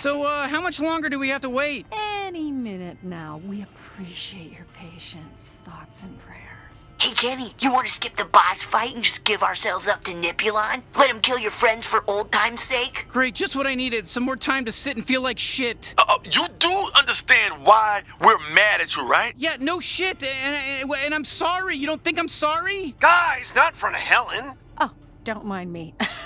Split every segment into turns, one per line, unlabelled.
So, uh, how much longer do we have to wait?
Any minute now. We appreciate your patience, thoughts, and prayers.
Hey, Kenny, you want to skip the boss fight and just give ourselves up to Nippulon? Let him kill your friends for old time's sake?
Great, just what I needed. Some more time to sit and feel like shit.
Uh, you do understand why we're mad at you, right?
Yeah, no shit. And, and, and I'm sorry. You don't think I'm sorry?
Guys, not in front of Helen.
Oh, don't mind me.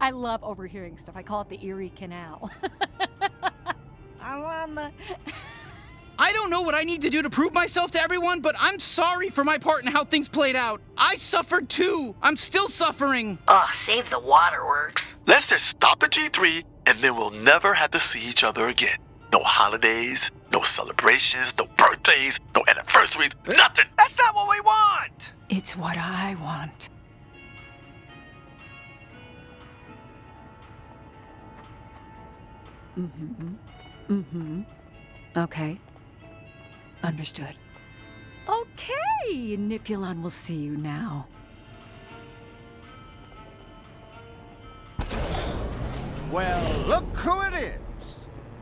I love overhearing stuff. I call it the Erie Canal. I'm on the.
I don't know what I need to do to prove myself to everyone, but I'm sorry for my part in how things played out. I suffered too. I'm still suffering.
Ugh, save the waterworks.
Let's just stop at G3 and then we'll never have to see each other again. No holidays, no celebrations, no birthdays, no anniversaries, nothing.
That's not what we want.
It's what I want. Mm-hmm. Mm-hmm. Okay. Understood. Okay, Nippulon will see you now.
Well, look who it is.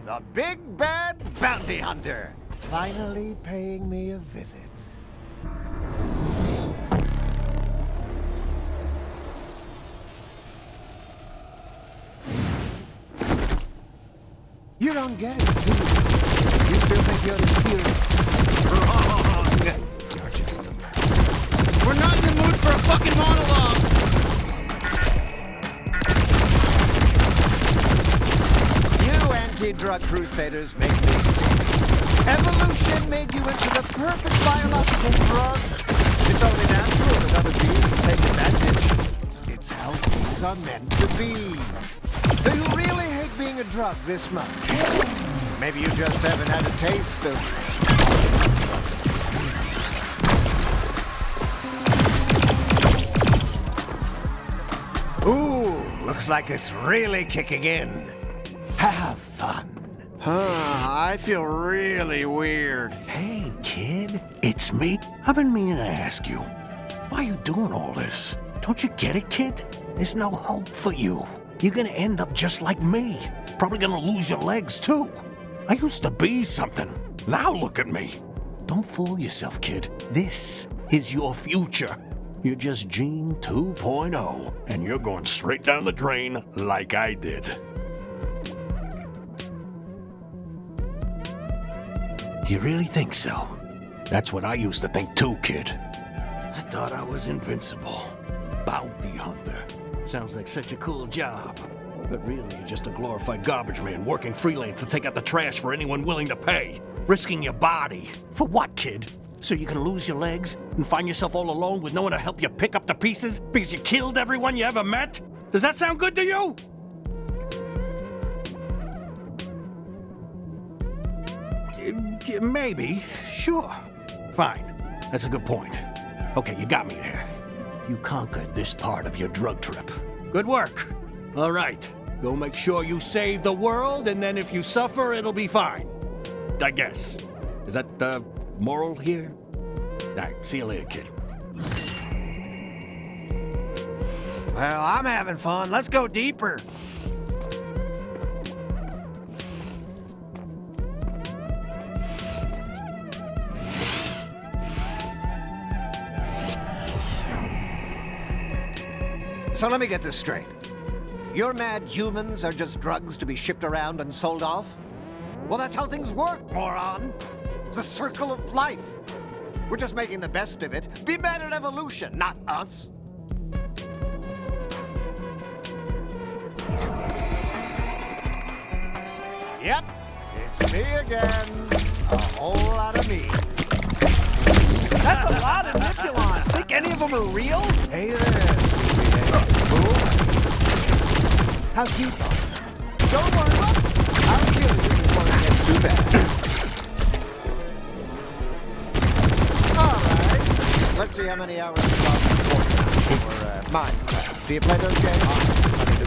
The big bad bounty hunter. Finally paying me a visit. Get it, do you? Still think you're the? Wrong! You're just the man.
We're not in the mood for a fucking monologue.
You anti-drug crusaders make me sick. Evolution made you into the perfect biological drug. It's only natural that other beings take advantage. It's how things are meant to be. A drug this much? Maybe you just haven't had a taste of... Ooh, looks like it's really kicking in. Have fun.
Huh, I feel really weird.
Hey, kid, it's me. I've been meaning to ask you, why are you doing all this? Don't you get it, kid? There's no hope for you. You're gonna end up just like me. Probably gonna lose your legs, too. I used to be something. Now look at me. Don't fool yourself, kid. This is your future. You're just Gene 2.0, and you're going straight down the drain like I did. You really think so? That's what I used to think too, kid. I thought I was invincible. Bounty hunter. Sounds like such a cool job. But really, you're just a glorified garbage man working freelance to take out the trash for anyone willing to pay. Risking your body. For what, kid? So you can lose your legs and find yourself all alone with no one to help you pick up the pieces because you killed everyone you ever met? Does that sound good to you? Maybe. Sure. Fine. That's a good point. Okay, you got me there. You conquered this part of your drug trip. Good work. All right. Go make sure you save the world, and then if you suffer, it'll be fine. I guess. Is that the moral here? All right, see you later, kid.
Well, I'm having fun. Let's go deeper.
So let me get this straight. Your mad humans are just drugs to be shipped around and sold off? Well, that's how things work, moron. It's the circle of life. We're just making the best of it. Be mad at evolution, not us. Yep, it's me again. A whole lot of me.
That's a lot of Nippulons. Think any of them are real?
Hey there? How though. Don't worry. I'll kill you before it gets too bad. All right. Let's see how many hours you got for uh, Minecraft. Do you play those games? Do you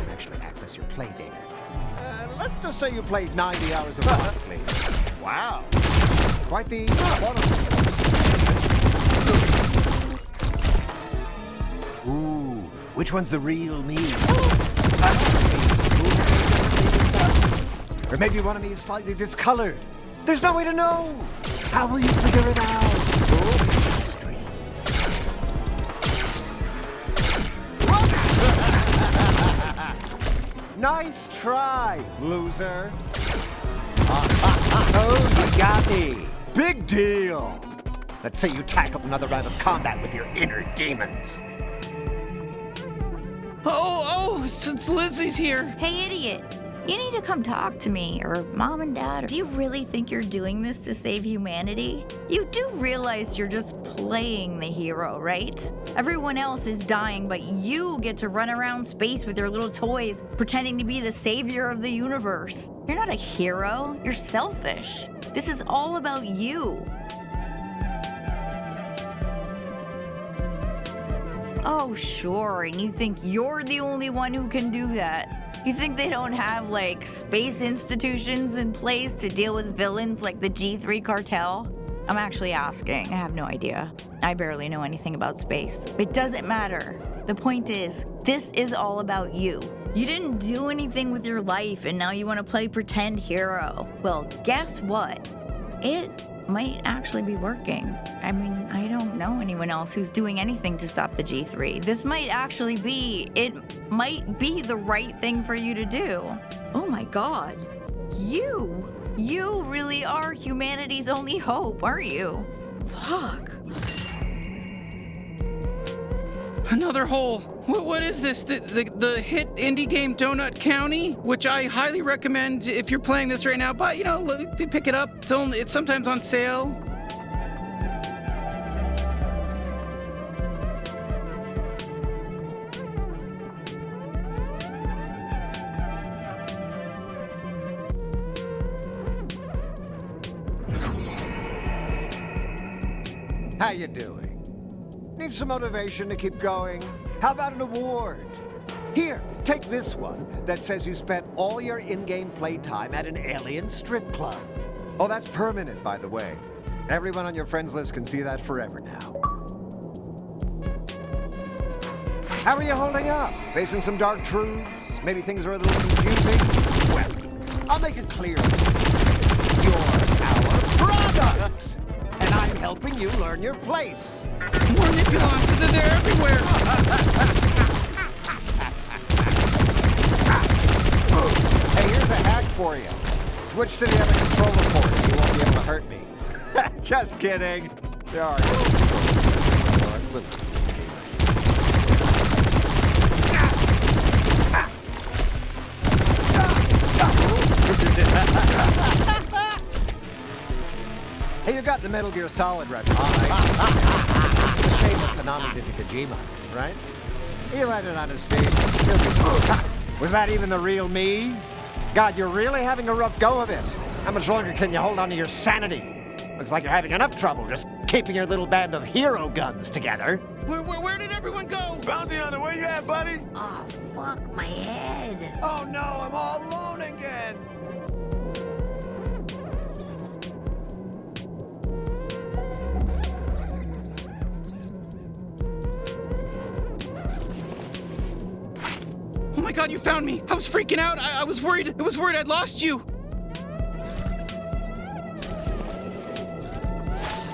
can actually access your play data. Uh, let's just say you played 90 hours of month, please. Wow. Quite the which one's the real me? Or maybe one of me is slightly discolored. There's no way to know. How will you figure it out? Nice try, loser. oh, you got me. Big deal. Let's say you tackle another round of combat with your inner demons.
Oh, oh, it's Lizzie's here.
Hey, idiot. You need to come talk to me, or mom and dad. Do you really think you're doing this to save humanity? You do realize you're just playing the hero, right? Everyone else is dying, but you get to run around space with your little toys, pretending to be the savior of the universe. You're not a hero, you're selfish. This is all about you. Oh, sure, and you think you're the only one who can do that. You think they don't have, like, space institutions in place to deal with villains like the G3 cartel? I'm actually asking. I have no idea. I barely know anything about space. It doesn't matter. The point is, this is all about you. You didn't do anything with your life and now you want to play pretend hero. Well, guess what? It might actually be working. I mean, I don't know anyone else who's doing anything to stop the G3. This might actually be, it might be the right thing for you to do. Oh my god. You, you really are humanity's only hope, aren't you? Fuck.
Another hole. What, what is this? The, the, the hit indie game Donut County, which I highly recommend if you're playing this right now. But you know, pick it up. It's only it's sometimes on sale.
How you doing? Need some motivation to keep going? How about an award? Here, take this one that says you spent all your in-game playtime at an alien strip club. Oh, that's permanent, by the way. Everyone on your friends list can see that forever now. How are you holding up? Facing some dark truths? Maybe things are a little confusing? Well, I'll make it clear. You're our product! And I'm helping you learn your place. Hey, here's a hack for you. Switch to the other controller port and you won't be able to hurt me. Just kidding. There are Hey, you got the Metal Gear Solid reference, right? it's a shame that Konami did to Kojima, right? He landed on his feet. Was that even the real me? God, you're really having a rough go of it. How much longer can you hold on to your sanity? Looks like you're having enough trouble just keeping your little band of hero guns together.
Where, where, where did everyone go?
Bounty Hunter, where you at, buddy?
Oh, fuck my head.
Oh no, I'm all alone again.
God, you found me! I was freaking out! I, I was worried! I was worried I'd lost you!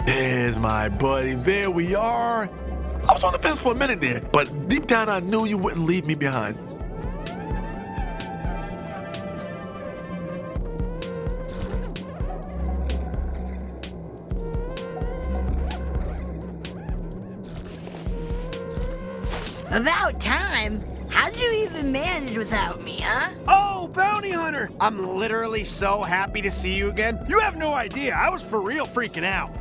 There's my buddy. There we are. I was on the fence for a minute there, but deep down I knew you wouldn't leave me behind.
About time. How'd you even manage without me, huh?
Oh, Bounty Hunter! I'm literally so happy to see you again. You have no idea. I was for real freaking out.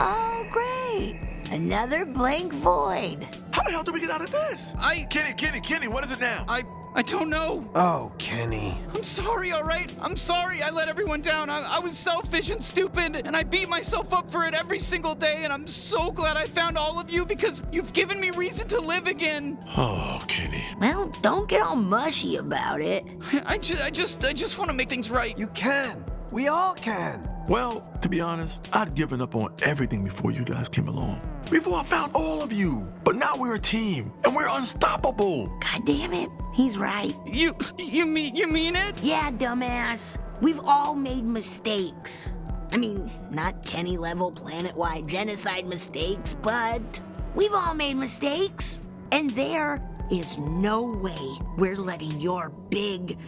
Oh, great. Another blank void.
How the hell do we get out of this?
I,
Kenny, Kenny, Kenny, what is it now?
I, I don't know.
Oh, Kenny.
I'm sorry, all right? I'm sorry I let everyone down. I, I was selfish and stupid, and I beat myself up for it every single day, and I'm so glad I found all of you because you've given me reason to live again.
Oh, Kenny.
Well, don't get all mushy about it.
I, ju- I just I just want to make things right.
You can. We all can.
Well, to be honest, I'd given up on everything before you guys came along. Before I found all of you. But now we're a team, and we're unstoppable.
God damn it. He's right.
You you mean you mean it?
Yeah, dumbass. We've all made mistakes. I mean, not Kenny level planet wide genocide mistakes, but we've all made mistakes. And there is no way we're letting your big,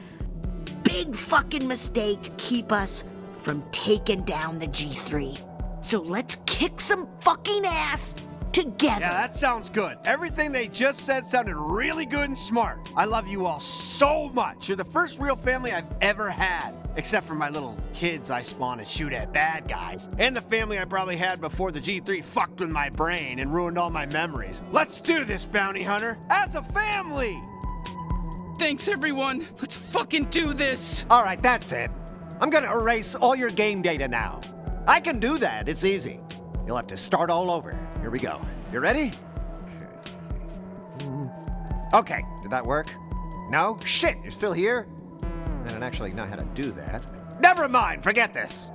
big fucking mistake keep us from taking down the G3. So let's kick some fucking ass together.
Yeah, that sounds good. Everything they just said sounded really good and smart. I love you all so much. You're the first real family I've ever had. Except for my little kids I spawn and shoot at bad guys. And the family I probably had before the G3 fucked with my brain and ruined all my memories. Let's do this, bounty hunter, as a family!
Thanks everyone. Let's fucking do this.
All right, that's it. I'm gonna erase all your game data now. I can do that. It's easy. You'll have to start all over. Here we go. You ready? Okay, did that work? No? Shit, you're still here? I don't actually know how to do that. Never mind, forget this.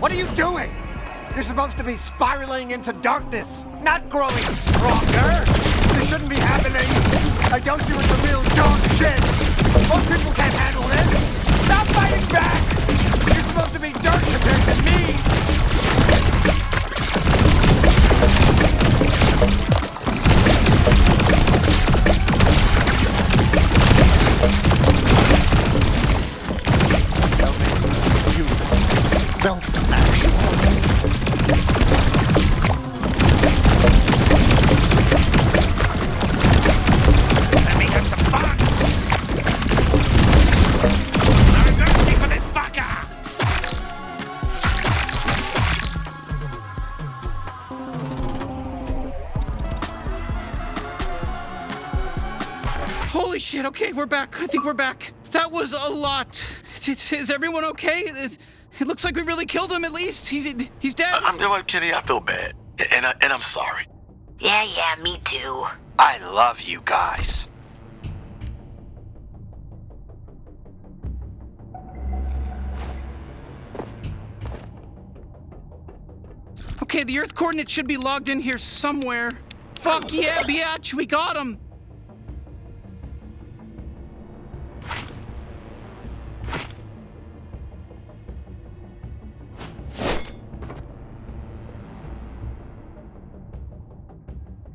What are you doing? You're supposed to be spiraling into darkness, not growing stronger. This shouldn't be happening. I don't do it the real dog shit. Most people can't handle this. Stop fighting back. You're supposed to be dirt compared to me.
Holy shit. Okay, we're back. I think we're back. That was a lot. Is, is everyone okay? It, it looks like we really killed him at least. He's he's dead.
I'm you know what, Kenny, I feel bad. And, I, and I'm sorry.
Yeah, yeah, me too.
I love you guys.
Okay, the Earth coordinates should be logged in here somewhere. Fuck yeah, biatch, we got him.